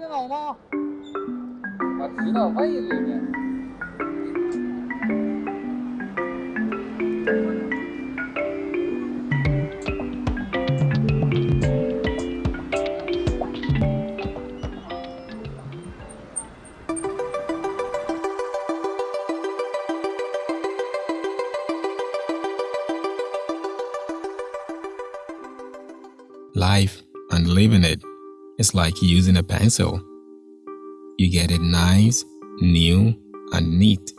thế này nó mà chỉ là vay gì nhỉ Life and living it is like using a pencil. You get it nice, new, and neat.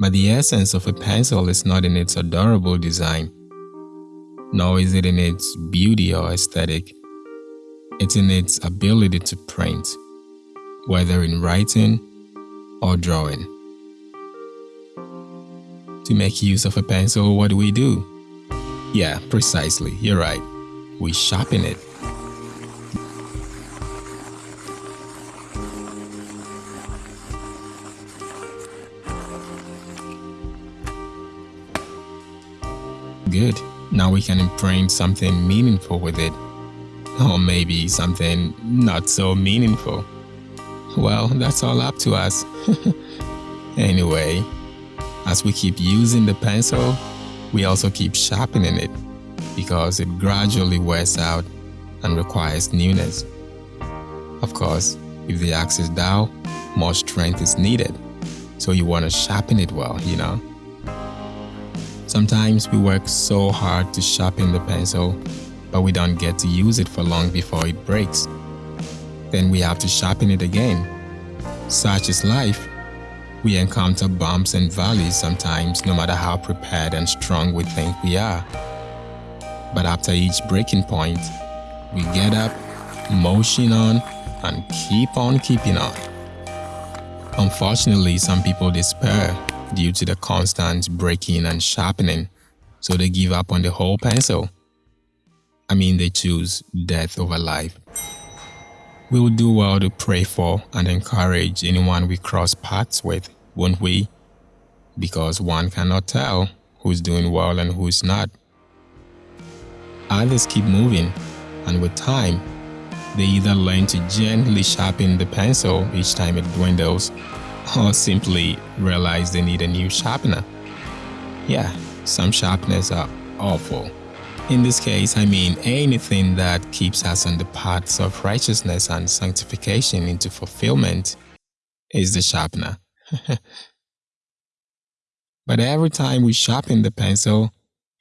But the essence of a pencil is not in its adorable design, nor is it in its beauty or aesthetic. It's in its ability to print, whether in writing or drawing. To make use of a pencil, what do we do? Yeah, precisely, you're right. We sharpen it. Good. Now we can imprint something meaningful with it. Or maybe something not so meaningful. Well, that's all up to us. anyway, as we keep using the pencil, we also keep sharpening it because it gradually wears out and requires newness. Of course, if the axe is dull, more strength is needed. So you want to sharpen it well, you know. Sometimes we work so hard to sharpen the pencil, but we don't get to use it for long before it breaks. Then we have to sharpen it again. Such is life. We encounter bumps and valleys sometimes, no matter how prepared and strong we think we are. But after each breaking point, we get up, motion on, and keep on keeping on. Unfortunately, some people despair due to the constant breaking and sharpening, so they give up on the whole pencil. I mean, they choose death over life. We will do well to pray for and encourage anyone we cross paths with, won't we? Because one cannot tell who's doing well and who's not. Others keep moving, and with time, they either learn to gently sharpen the pencil each time it dwindles, or simply realize they need a new sharpener. Yeah, some sharpeners are awful. In this case, I mean anything that keeps us on the paths of righteousness and sanctification into fulfillment is the sharpener. but every time we sharpen the pencil,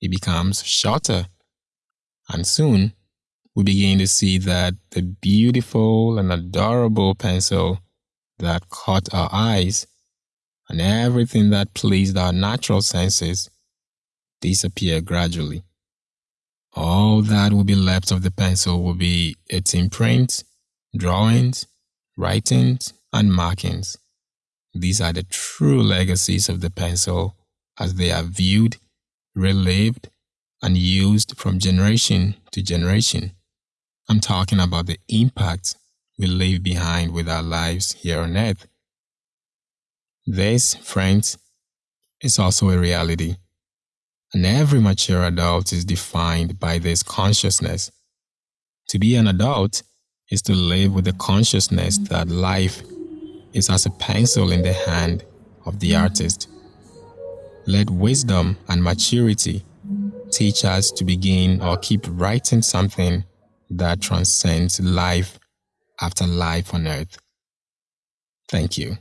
it becomes shorter. And soon, we begin to see that the beautiful and adorable pencil that caught our eyes and everything that pleased our natural senses disappear gradually. All that will be left of the pencil will be its imprints, drawings, writings, and markings. These are the true legacies of the pencil as they are viewed, relived, and used from generation to generation. I'm talking about the impact we leave behind with our lives here on earth. This, friends, is also a reality. And every mature adult is defined by this consciousness. To be an adult is to live with the consciousness that life is as a pencil in the hand of the artist. Let wisdom and maturity teach us to begin or keep writing something that transcends life after life on earth. Thank you.